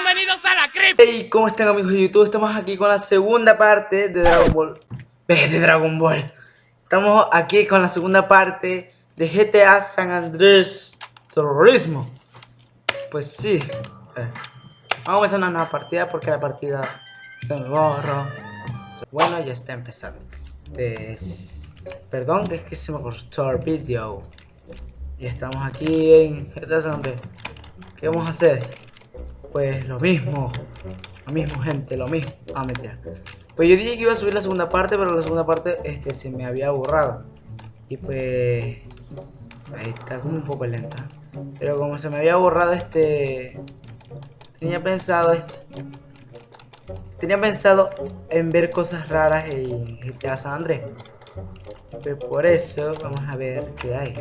Bienvenidos a la crip. Hey, ¿cómo están amigos de YouTube? Estamos aquí con la segunda parte de Dragon Ball. De Dragon Ball. Estamos aquí con la segunda parte de GTA San Andrés Terrorismo. Pues sí. Vamos a empezar una nueva partida porque la partida se me borró. Bueno, ya está empezando. Perdón, que es que se me cortó el video. Y estamos aquí en GTA San Andrés. ¿Qué vamos a hacer? Pues lo mismo. Lo mismo, gente, lo mismo. Ah, mentira. Pues yo dije que iba a subir la segunda parte, pero la segunda parte este, se me había borrado. Y pues... Ahí está como un poco lenta. Pero como se me había borrado este... Tenía pensado... Tenía pensado en ver cosas raras en GTA San Andrés. Pues por eso vamos a ver qué hay.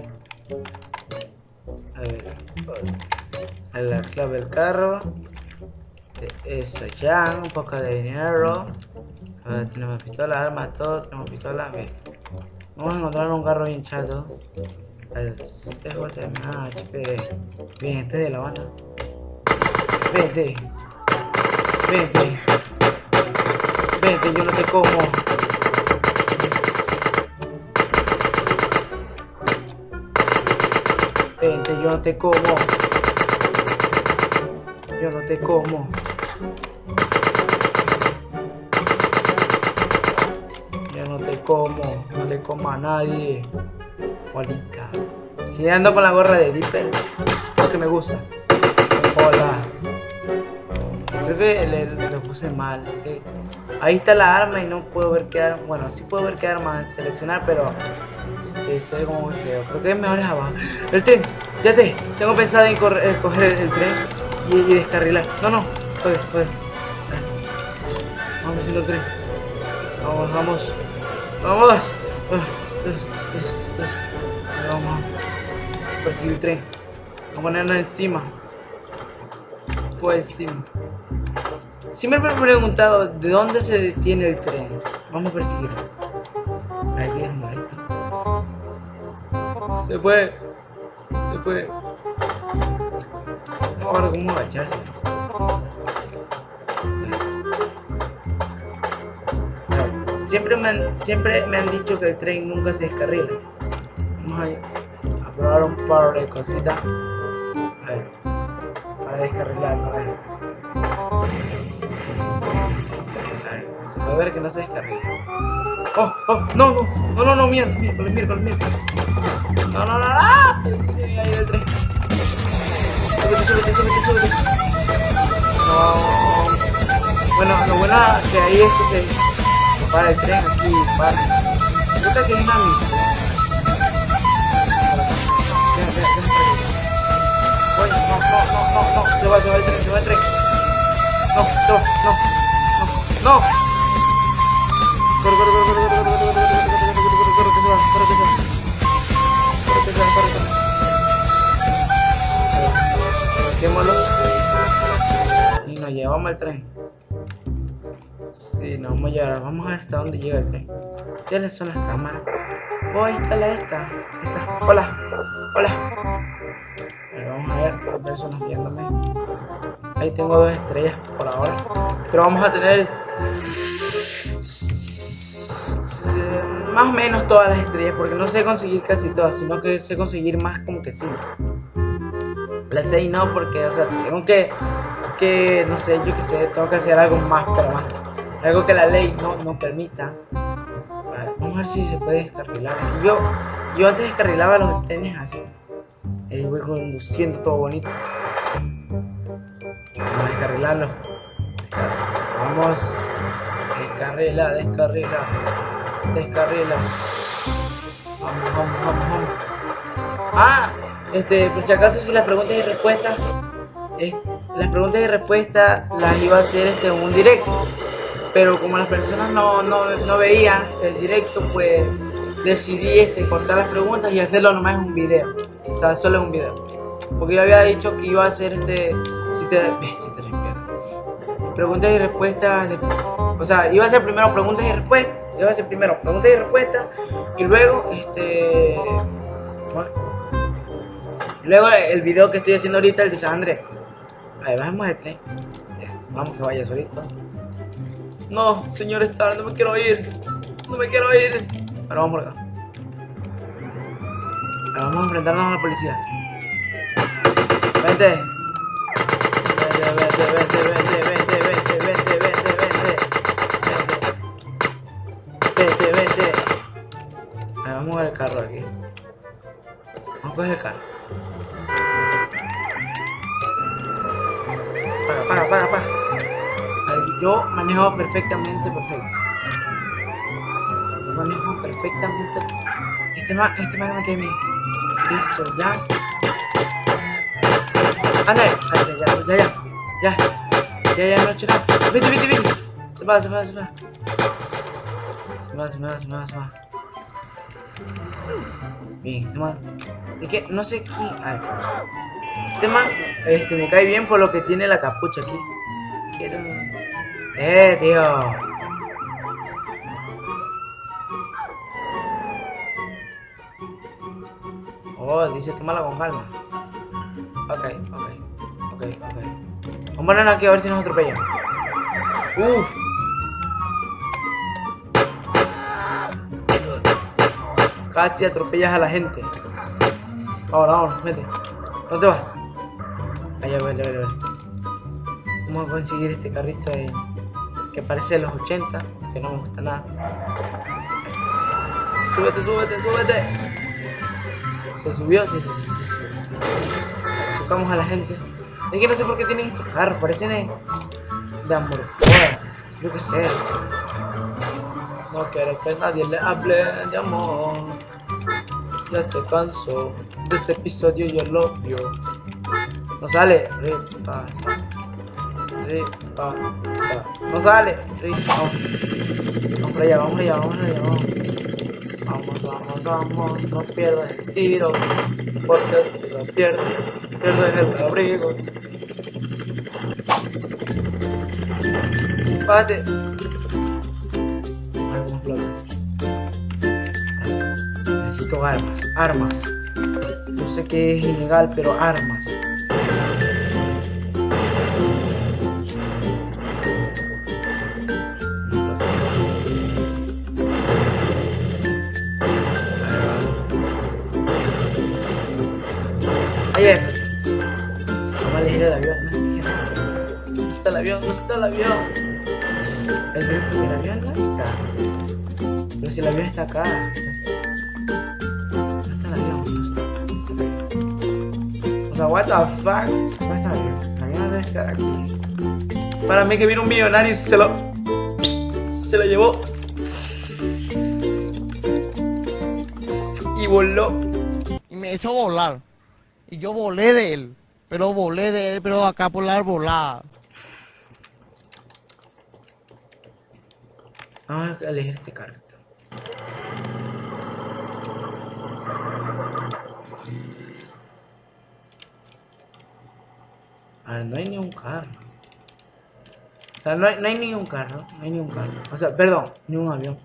A ver a la clave del carro. Eso ya, un poco de dinero. Tenemos pistola, armas, todo, tenemos pistola. Vamos a encontrar un carro bien chato. El HP. Bien, este de la banda. Vente. Vente. Vente, yo no te como. Vente, yo no te como. Yo no te como. Yo no te como. No le como a nadie. Bolita. Si ando con la gorra de Dipper, es porque me gusta. Hola. Creo que lo puse mal. Ahí está la arma y no puedo ver qué arma. Bueno, sí puedo ver qué arma seleccionar, pero este, se como muy feo. Creo que es mejor es abajo. El tren, ya te. Tengo pensado en coger el tren y, y descarrilar. No, no, joder, joder. Vamos haciendo el tren. Vamos, vamos. Vamos. Vamos perseguir el tren. Vamos a ponerlo encima. Pues encima. Siempre me he preguntado de dónde se detiene el tren. Vamos a perseguirlo. Aquí es. Se fue. Se fue. Ahora, ¿cómo agacharse? Siempre me, han, siempre me han dicho que el tren nunca se descarrila. Vamos a, probar un par de cositas. A ver, para descarrilarlo. A ver. A ver, se puede ver que no se descarrila. ¡Oh! ¡Oh! ¡No, no! ¡No, no, no! ¡Miércoles, miércoles, miércoles! ¡No, no, no! ¡Ah! Ahí el tren. Súbete, súbete, súbete, súbete. No. Bueno, lo bueno que ahí es que se para el tren aquí, para. Creo que hay una misión. Oye, no, no, no, no, se va, se va el tren, se va el tren. No, no, no, no, no. Corre, corre, corre, Y nos llevamos el tren. Sí, nos vamos a llevar. Vamos a ver hasta dónde llega el tren. ¿Cuáles son las cámaras? Oh, ahí está esta. esta. Hola. Hola. vamos a ver. Hay personas viéndome. Ahí tengo dos estrellas por ahora. Pero vamos a tener... Más o menos todas las estrellas. Porque no sé conseguir casi todas. Sino que sé conseguir más como que sí. La 6 no, porque, o sea, tengo que, que, no sé, yo que sé, tengo que hacer algo más, pero más. Algo que la ley no, no permita. vamos a ver si se puede descarrilar. Aquí yo, yo antes descarrilaba los trenes así. Voy conduciendo todo bonito. Vamos a descarrilarlo. Vamos. Descarrila, descarrila. Descarrila. Vamos, vamos, vamos, vamos. ¡Ah! Este, por si acaso si las preguntas y respuestas las preguntas y respuestas las iba a hacer este, un directo. Pero como las personas no, no, veían el directo pues decidí este, cortar las preguntas y hacerlo nomás en un video. O sea solo en un video. Porque yo había dicho que iba a hacer este si te, si te preguntas y respuestas o sea iba a hacer primero preguntas y respuestas iba a hacer primero preguntas y respuestas y luego este Luego el video que estoy haciendo ahorita, el de San Andrés. A ver, bajemos el tren. Vamos que vaya solito. No, señor Star, no me quiero ir. No me quiero ir. Ahora vamos por acá. Ahora vamos a enfrentarnos a la policía. Vente. Vente, vente, vente, vente, vente, vente, vente, vente, vente. Vente, vente. Ahora vamos a ver el carro aquí. Vamos a coger el carro. Paga, paga. Yo manejo perfectamente perfecto. Yo manejo perfectamente. Este man, este man me mí. Eso, ya. Anda, ya, ya, ya, ya. Ya, ya, ya, no he hecho nada. Vete, vete, vete. Se va, se va, se va. Se va, se va, se va, se va. Bien, este man. Es que no sé quién. A ver. Este man este, me cae bien por lo que tiene la capucha aquí. Quiero. ¡Eh, tío! Oh, dice tómala con calma. Ok, ok, ok, ok. Vamos a aquí a ver si nos atropellan. Uf. Casi atropellas a la gente. Ahora, vamos, vete. ¿Dónde vas? Allá, vale, vale, vale. Vamos a conseguir este carrito ahí que parece de los 80, que no me gusta nada. Súbete, súbete, súbete. Se subió, sí, sí, sí. Chocamos a la gente. Es que no sé por qué tienen estos carros, parecen de, de amorfoda. Yo qué sé. No quiere que nadie le hable de amor. Ya se cansó de ese episodio y el odio. No sale. No sale. Vamos. Vamos allá, vamos allá, vamos allá, vamos. Vamos, vamos, vamos. No pierdas el tiro. Porque si lo pierdes, pierdes el abrigo. Párate. Necesito armas, armas. Sé que es ilegal, pero armas. Ayer. Vamos a elegir el avión. No está el avión, no está el avión. El, el avión está. Pero si el avión está acá. Sea, what the fuck. No está debe estar aquí. Para mí que vino un millonario y se lo. Se lo llevó. Y voló. Y me hizo volar. Y yo volé de él. Pero volé de él, pero acá por la arbolada. Vamos a elegir este carro. A ver, no hay ni un carro. O sea, no hay, no hay ni un carro. No hay ni un carro. O sea, perdón, ni un avión.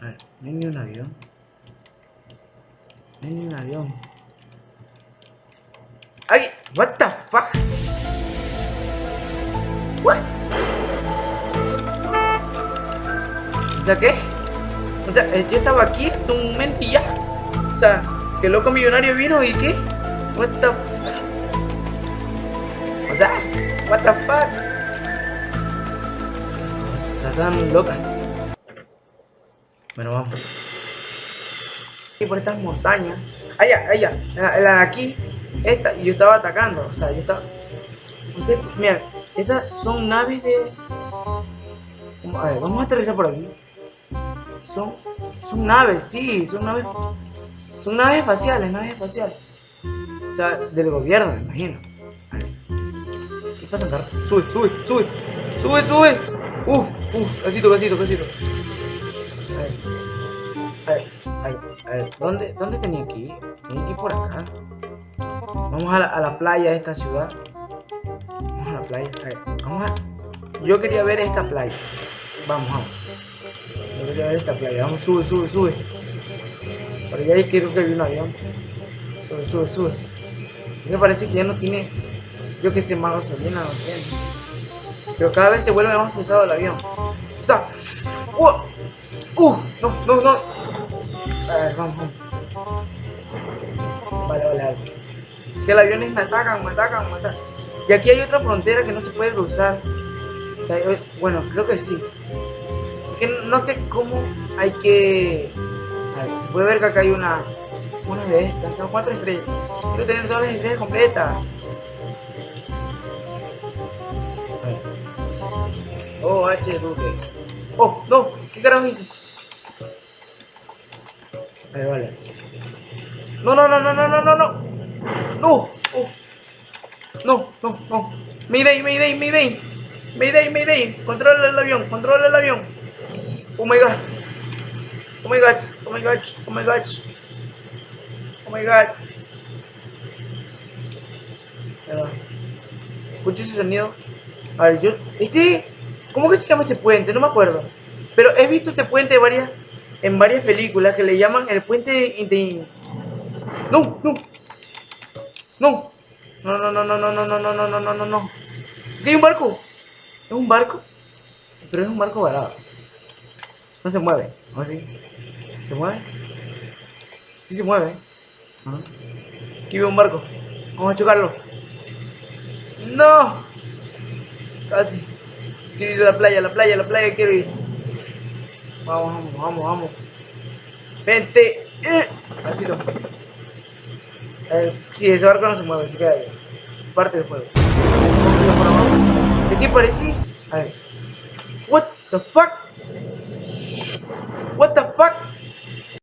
A ver, no hay ni un avión. Hay un avión. ¡Ay! What the fuck? What? O sea, ¿qué? O sea, eh, yo estaba aquí hace un momento y ya. O sea, que loco millonario vino y qué? What the fuck? O sea, what the fuck? O tan loca. Bueno, vamos por estas montañas. Allá, allá, la, de aquí, esta, y yo estaba atacando, o sea, yo estaba... Ustedes, miren, estas son naves de... A ver, vamos a aterrizar por aquí. Son, son naves, sí, son naves... Son naves espaciales, naves espaciales. O sea, del gobierno, me imagino. ¿Qué pasa, carro? Sube, sube, sube. Sube, sube. Uf, uf, casito, casito, casito. A ver. A ver. A ver, ¿dónde, ¿dónde tenía que ir? Tenía por acá. Vamos a la, a la playa de esta ciudad. Vamos a la playa. A ver, vamos a... Yo quería ver esta playa. Vamos, vamos. Yo quería ver esta playa. Vamos, sube, sube, sube. Por allá creo que vi un avión. Sube, sube, sube. Me parece que ya no tiene, yo que sé, más gasolina, no tiene. Pero cada vez se vuelve más pesado el avión. O sea, ¡uh! ¡Uh! No, no, no. A ver, vamos, vamos. Vale, vale. Que los aviones me atacan, me atacan, me atacan. Y aquí hay otra frontera que no se puede cruzar. Bueno, creo que sí. Es que no sé cómo hay que... A ver, se puede ver que acá hay una... Una de estas, son cuatro estrellas. Quiero tener todas las estrellas completas. Oh, H, Duque. Oh, no, ¿qué carajo hice? Ver, vale. No, no, no, no, no, no, no, no. No, oh. No, no, no. Mayday, Mayday, Mayday. Mayday, Mayday. Controla el avión, controla el avión. Oh my god. Oh my god, oh my god, oh my god. Oh my god. Escucho ese sonido. A ver, yo. Este. ¿Cómo que se llama este puente? No me acuerdo. Pero he visto este puente en varias películas que le llaman el puente de. No, no. No. No, no, no, no, no, no, no, no, no, no, no, no, no. ¿Qué hay un barco? ¿Es un barco? Pero es un barco varado. No se mueve. ¿O sí? ¿Se mueve? Sí se mueve. Aquí veo un barco. Vamos a chocarlo. ¡No! Casi. Quiero ir a la playa, la playa, la playa quiero ir. Vamos, vamos, vamos, vamos. Vente. Eh. Así no. Eh, sí, ese barco no se mueve, se queda ahí. Parte del juego. ¿De qué parece? A ver. What the fuck? What the fuck?